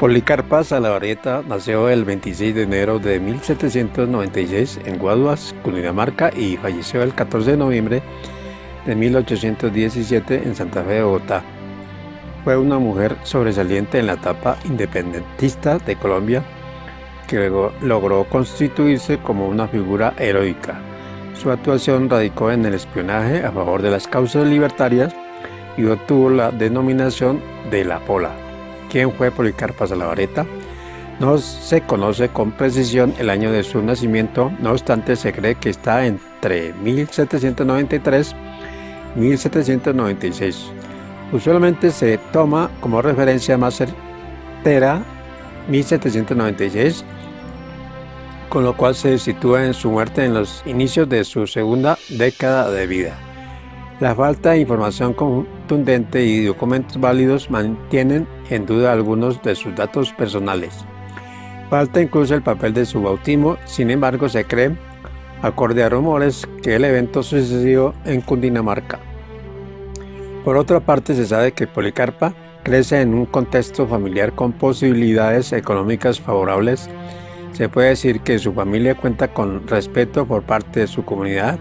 Policarpa Salavarrieta nació el 26 de enero de 1796 en Guaduas, Cundinamarca y falleció el 14 de noviembre de 1817 en Santa Fe de Bogotá. Fue una mujer sobresaliente en la etapa independentista de Colombia que luego logró constituirse como una figura heroica. Su actuación radicó en el espionaje a favor de las causas libertarias y obtuvo la denominación de la Pola. ¿Quién fue Policarpa Salavareta? No se conoce con precisión el año de su nacimiento, no obstante se cree que está entre 1793 y 1796. Usualmente se toma como referencia más certera 1796, con lo cual se sitúa en su muerte en los inicios de su segunda década de vida. La falta de información contundente y documentos válidos mantienen en duda algunos de sus datos personales. Falta incluso el papel de su bautismo, sin embargo se cree, acorde a rumores, que el evento sucedió en Cundinamarca. Por otra parte se sabe que Policarpa crece en un contexto familiar con posibilidades económicas favorables. Se puede decir que su familia cuenta con respeto por parte de su comunidad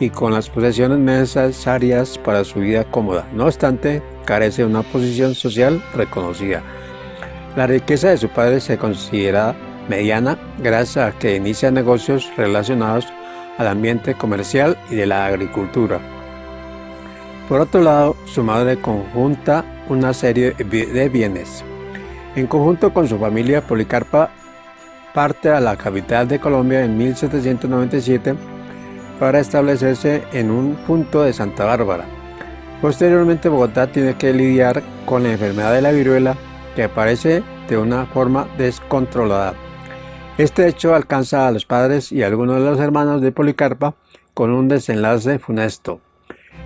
y con las posesiones necesarias para su vida cómoda. No obstante, carece de una posición social reconocida. La riqueza de su padre se considera mediana gracias a que inicia negocios relacionados al ambiente comercial y de la agricultura. Por otro lado, su madre conjunta una serie de bienes. En conjunto con su familia, Policarpa parte a la capital de Colombia en 1797 para establecerse en un punto de Santa Bárbara. Posteriormente Bogotá tiene que lidiar con la enfermedad de la viruela que aparece de una forma descontrolada. Este hecho alcanza a los padres y a algunos de los hermanos de Policarpa con un desenlace funesto.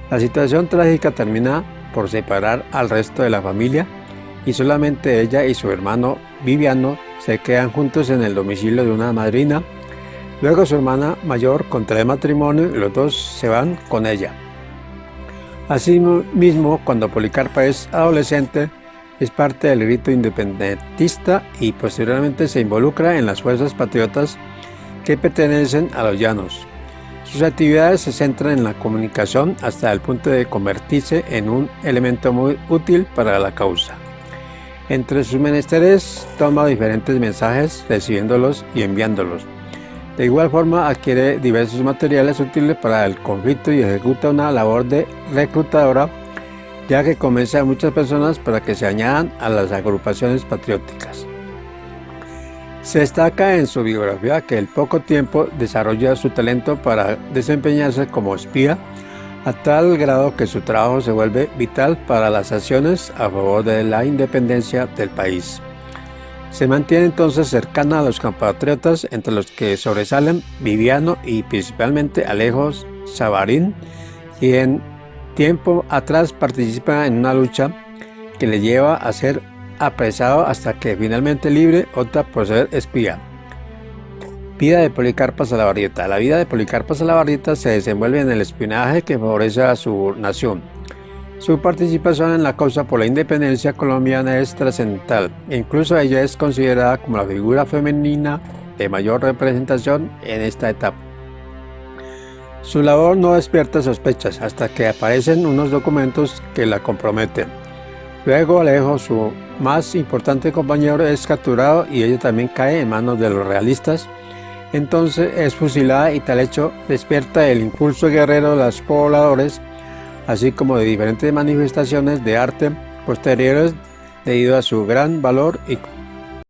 La situación trágica termina por separar al resto de la familia y solamente ella y su hermano Viviano se quedan juntos en el domicilio de una madrina Luego su hermana mayor contrae matrimonio y los dos se van con ella. Asimismo, cuando Policarpa es adolescente, es parte del grito independentista y posteriormente se involucra en las fuerzas patriotas que pertenecen a los llanos. Sus actividades se centran en la comunicación hasta el punto de convertirse en un elemento muy útil para la causa. Entre sus menesteres toma diferentes mensajes recibiéndolos y enviándolos. De igual forma adquiere diversos materiales útiles para el conflicto y ejecuta una labor de reclutadora ya que convence a muchas personas para que se añadan a las agrupaciones patrióticas. Se destaca en su biografía que en poco tiempo desarrolla su talento para desempeñarse como espía a tal grado que su trabajo se vuelve vital para las acciones a favor de la independencia del país. Se mantiene entonces cercana a los compatriotas, entre los que sobresalen Viviano y principalmente Alejos Savarín, quien tiempo atrás participa en una lucha que le lleva a ser apresado hasta que finalmente libre opta por ser espía. Vida de Policarpa Salavarrieta. La vida de Policarpa Salavarrieta se desenvuelve en el espionaje que favorece a su nación su participación en la causa por la independencia colombiana es trascendental. Incluso ella es considerada como la figura femenina de mayor representación en esta etapa. Su labor no despierta sospechas hasta que aparecen unos documentos que la comprometen. Luego Alejo, su más importante compañero, es capturado y ella también cae en manos de los realistas. Entonces es fusilada y tal hecho despierta el impulso guerrero de los pobladores así como de diferentes manifestaciones de arte posteriores debido a su gran valor y